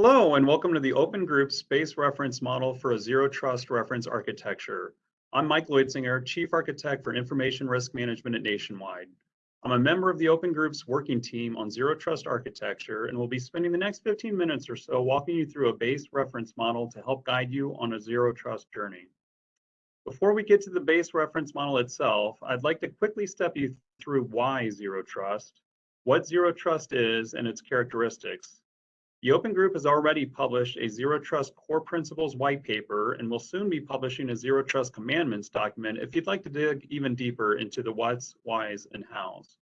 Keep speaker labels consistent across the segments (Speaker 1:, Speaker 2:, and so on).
Speaker 1: Hello, and welcome to the Open Group's Base Reference Model for a Zero Trust Reference Architecture. I'm Mike Loitzinger, Chief Architect for Information Risk Management at Nationwide. I'm a member of the Open Group's working team on Zero Trust Architecture and will be spending the next 15 minutes or so walking you through a base reference model to help guide you on a Zero Trust journey. Before we get to the base reference model itself, I'd like to quickly step you through why Zero Trust, what Zero Trust is, and its characteristics, the Open Group has already published a Zero Trust Core Principles white paper and will soon be publishing a Zero Trust Commandments document if you'd like to dig even deeper into the what's, whys, and hows.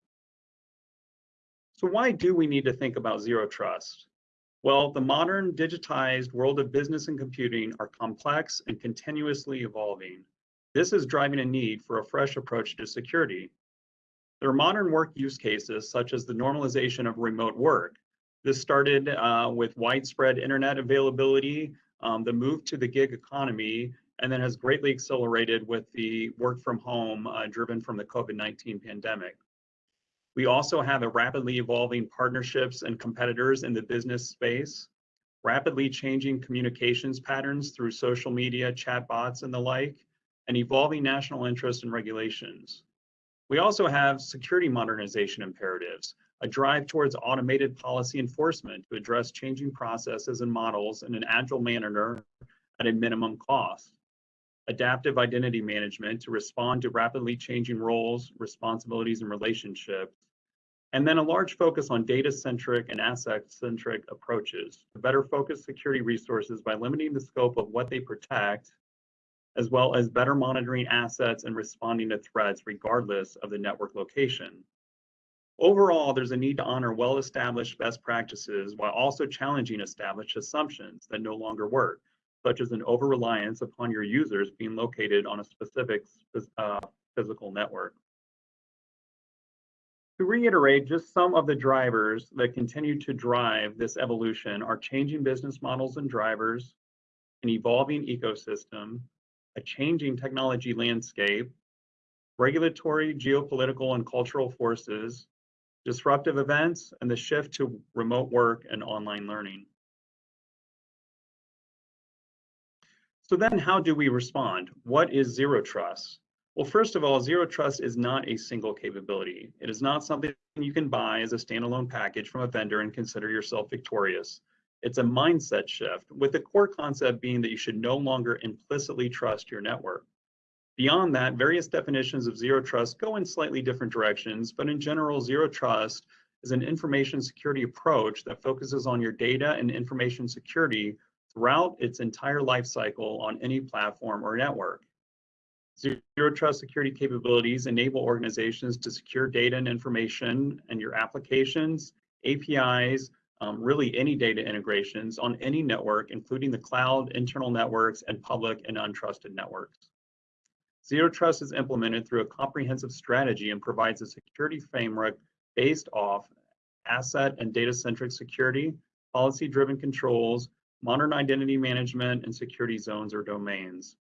Speaker 1: So why do we need to think about Zero Trust? Well, the modern digitized world of business and computing are complex and continuously evolving. This is driving a need for a fresh approach to security. There are modern work use cases such as the normalization of remote work, this started uh, with widespread internet availability, um, the move to the gig economy, and then has greatly accelerated with the work from home uh, driven from the COVID-19 pandemic. We also have a rapidly evolving partnerships and competitors in the business space, rapidly changing communications patterns through social media, chatbots, and the like, and evolving national interests and regulations. We also have security modernization imperatives, a drive towards automated policy enforcement to address changing processes and models in an agile manner at a minimum cost, adaptive identity management to respond to rapidly changing roles, responsibilities, and relationships, and then a large focus on data-centric and asset-centric approaches to better focus security resources by limiting the scope of what they protect, as well as better monitoring assets and responding to threats regardless of the network location. Overall, there's a need to honor well-established best practices while also challenging established assumptions that no longer work, such as an over-reliance upon your users being located on a specific uh, physical network. To reiterate, just some of the drivers that continue to drive this evolution are changing business models and drivers, an evolving ecosystem, a changing technology landscape, regulatory, geopolitical, and cultural forces, disruptive events, and the shift to remote work and online learning. So then how do we respond? What is zero trust? Well, first of all, zero trust is not a single capability. It is not something you can buy as a standalone package from a vendor and consider yourself victorious. It's a mindset shift, with the core concept being that you should no longer implicitly trust your network. Beyond that, various definitions of zero trust go in slightly different directions, but in general, zero trust is an information security approach that focuses on your data and information security throughout its entire life cycle on any platform or network. Zero trust security capabilities enable organizations to secure data and information and your applications, APIs, um, really any data integrations on any network, including the cloud, internal networks, and public and untrusted networks. Zero Trust is implemented through a comprehensive strategy and provides a security framework based off asset and data-centric security, policy-driven controls, modern identity management, and security zones or domains.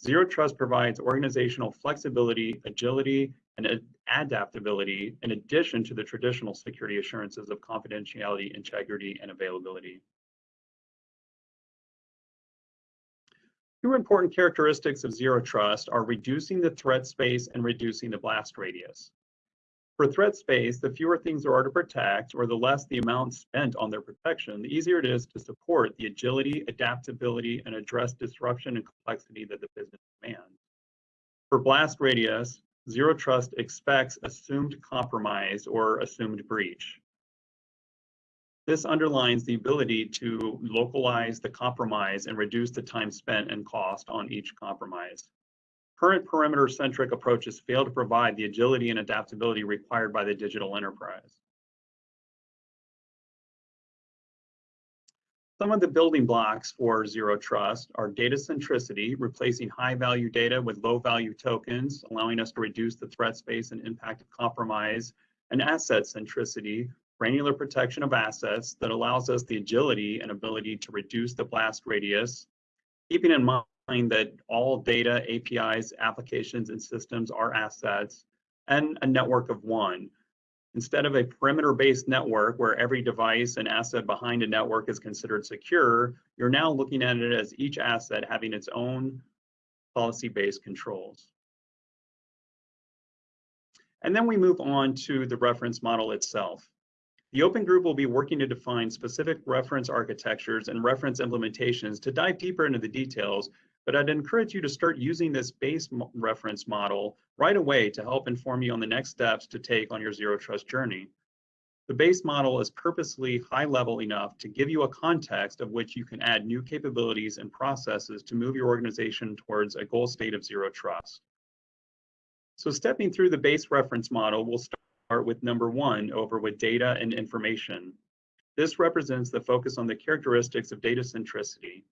Speaker 1: Zero Trust provides organizational flexibility, agility, and adaptability in addition to the traditional security assurances of confidentiality, integrity, and availability. Two important characteristics of zero trust are reducing the threat space and reducing the blast radius. For threat space, the fewer things there are to protect or the less the amount spent on their protection, the easier it is to support the agility, adaptability, and address disruption and complexity that the business demands. For blast radius, zero trust expects assumed compromise or assumed breach. This underlines the ability to localize the compromise and reduce the time spent and cost on each compromise. Current perimeter-centric approaches fail to provide the agility and adaptability required by the digital enterprise. Some of the building blocks for Zero Trust are data centricity, replacing high value data with low value tokens, allowing us to reduce the threat space and impact of compromise, and asset centricity, granular protection of assets that allows us the agility and ability to reduce the blast radius, keeping in mind that all data, APIs, applications, and systems are assets, and a network of one. Instead of a perimeter-based network where every device and asset behind a network is considered secure, you're now looking at it as each asset having its own policy-based controls. And then we move on to the reference model itself. The open group will be working to define specific reference architectures and reference implementations to dive deeper into the details, but I'd encourage you to start using this base reference model right away to help inform you on the next steps to take on your zero trust journey. The base model is purposely high level enough to give you a context of which you can add new capabilities and processes to move your organization towards a goal state of zero trust. So stepping through the base reference model, we'll start with number one over with data and information. This represents the focus on the characteristics of data centricity.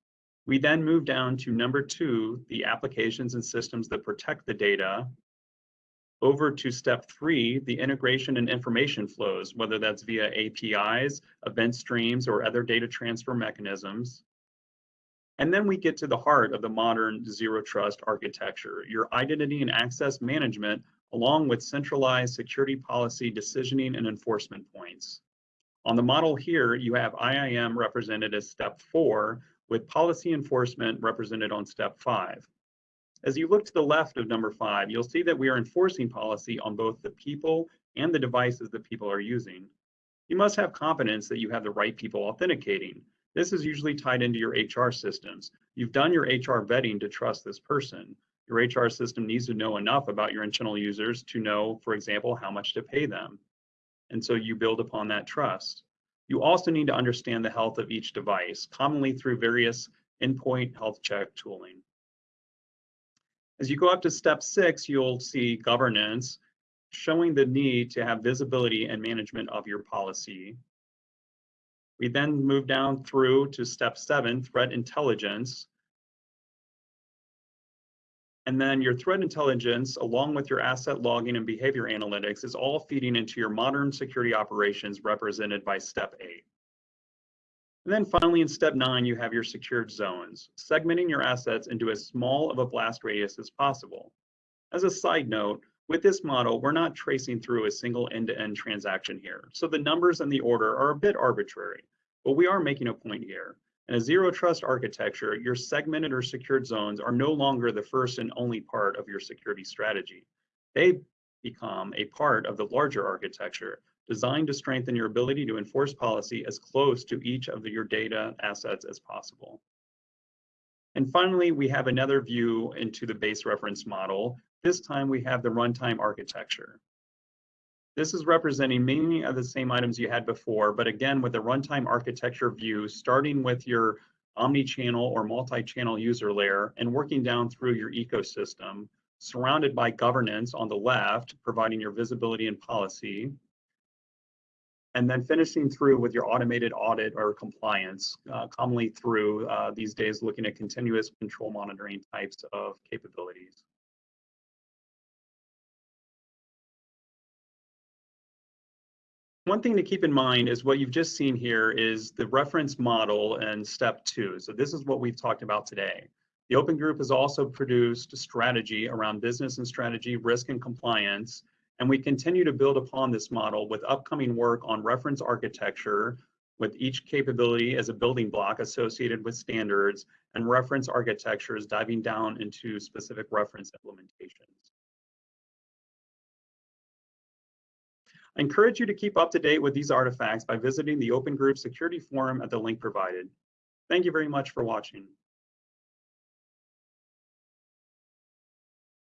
Speaker 1: We then move down to number two, the applications and systems that protect the data. Over to step three, the integration and information flows, whether that's via APIs, event streams, or other data transfer mechanisms. And then we get to the heart of the modern zero trust architecture, your identity and access management along with centralized security policy decisioning and enforcement points. On the model here, you have IAM represented as step four, with policy enforcement represented on step five. As you look to the left of number five, you'll see that we are enforcing policy on both the people and the devices that people are using. You must have confidence that you have the right people authenticating. This is usually tied into your HR systems. You've done your HR vetting to trust this person. Your HR system needs to know enough about your internal users to know, for example, how much to pay them. And so you build upon that trust. You also need to understand the health of each device, commonly through various endpoint health check tooling. As you go up to step six, you'll see governance, showing the need to have visibility and management of your policy. We then move down through to step seven, threat intelligence, and then your threat intelligence, along with your asset logging and behavior analytics, is all feeding into your modern security operations represented by step eight. And then finally, in step nine, you have your secured zones, segmenting your assets into as small of a blast radius as possible. As a side note, with this model, we're not tracing through a single end-to-end -end transaction here. So the numbers and the order are a bit arbitrary, but we are making a point here. In a zero trust architecture, your segmented or secured zones are no longer the first and only part of your security strategy. They become a part of the larger architecture designed to strengthen your ability to enforce policy as close to each of your data assets as possible. And finally, we have another view into the base reference model. This time we have the runtime architecture. This is representing many of the same items you had before, but again, with the runtime architecture view, starting with your omni-channel or multi-channel user layer and working down through your ecosystem, surrounded by governance on the left, providing your visibility and policy, and then finishing through with your automated audit or compliance, uh, commonly through uh, these days looking at continuous control monitoring types of capabilities. One thing to keep in mind is what you've just seen here is the reference model and step two. So this is what we've talked about today. The Open Group has also produced a strategy around business and strategy, risk and compliance, and we continue to build upon this model with upcoming work on reference architecture, with each capability as a building block associated with standards, and reference architectures diving down into specific reference implementations. I encourage you to keep up to date with these artifacts by visiting the Open Group Security Forum at the link provided. Thank you very much for watching.